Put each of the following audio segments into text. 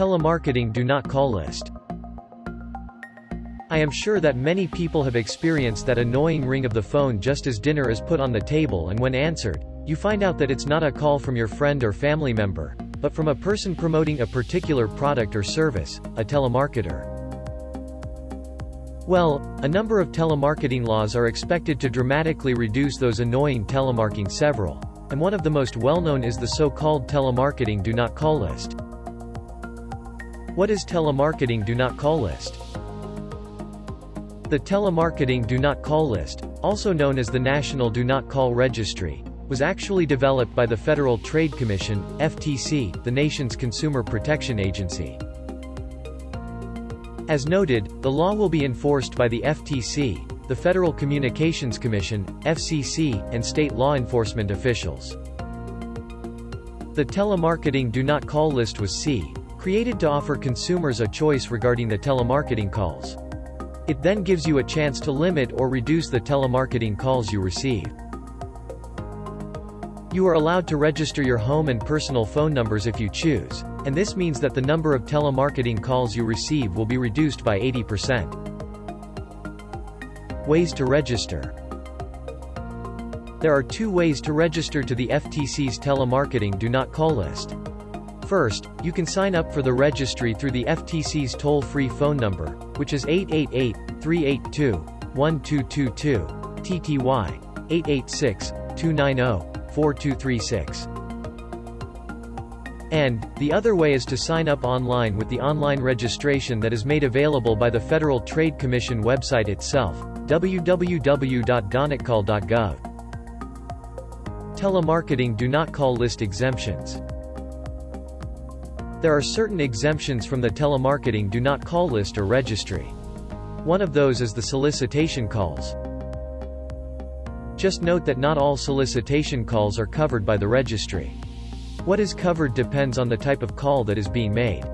Telemarketing do not call list. I am sure that many people have experienced that annoying ring of the phone just as dinner is put on the table and when answered, you find out that it's not a call from your friend or family member, but from a person promoting a particular product or service, a telemarketer. Well, a number of telemarketing laws are expected to dramatically reduce those annoying telemarketing several. And one of the most well-known is the so-called telemarketing do not call list. What is telemarketing do not call list? The Telemarketing Do Not Call list, also known as the National Do Not Call Registry, was actually developed by the Federal Trade Commission, FTC, the nation's consumer protection agency. As noted, the law will be enforced by the FTC, the Federal Communications Commission, FCC, and state law enforcement officials. The Telemarketing Do Not Call list was C, created to offer consumers a choice regarding the telemarketing calls. It then gives you a chance to limit or reduce the telemarketing calls you receive. You are allowed to register your home and personal phone numbers if you choose, and this means that the number of telemarketing calls you receive will be reduced by 80%. Ways to register There are two ways to register to the FTC's telemarketing do not call list. First, you can sign up for the registry through the FTC's toll-free phone number, which is 888-382-1222, TTY, 886-290-4236. And, the other way is to sign up online with the online registration that is made available by the Federal Trade Commission website itself, www.donotcall.gov. Telemarketing do not call list exemptions. There are certain exemptions from the telemarketing do not call list or registry. One of those is the solicitation calls. Just note that not all solicitation calls are covered by the registry. What is covered depends on the type of call that is being made.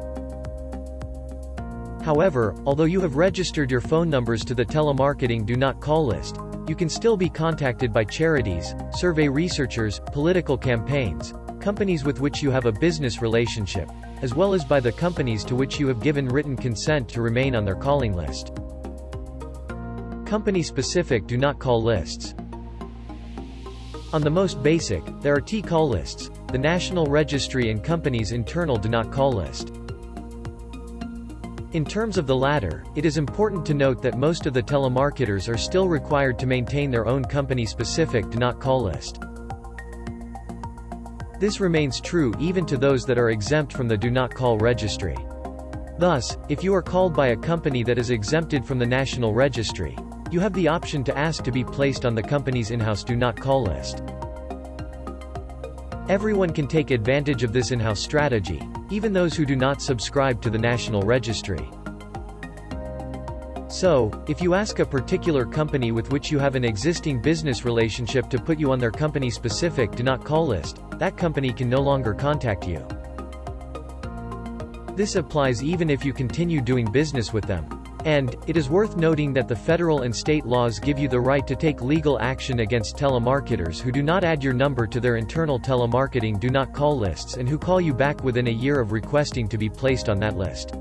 However, although you have registered your phone numbers to the telemarketing do not call list, you can still be contacted by charities, survey researchers, political campaigns, companies with which you have a business relationship, as well as by the companies to which you have given written consent to remain on their calling list. Company-specific do not call lists. On the most basic, there are T-call lists, the National Registry and company's internal do not call list. In terms of the latter, it is important to note that most of the telemarketers are still required to maintain their own company-specific do not call list. This remains true even to those that are exempt from the Do Not Call registry. Thus, if you are called by a company that is exempted from the National Registry, you have the option to ask to be placed on the company's in-house Do Not Call list. Everyone can take advantage of this in-house strategy, even those who do not subscribe to the National Registry. So, if you ask a particular company with which you have an existing business relationship to put you on their company-specific do not call list, that company can no longer contact you. This applies even if you continue doing business with them. And, it is worth noting that the federal and state laws give you the right to take legal action against telemarketers who do not add your number to their internal telemarketing do not call lists and who call you back within a year of requesting to be placed on that list.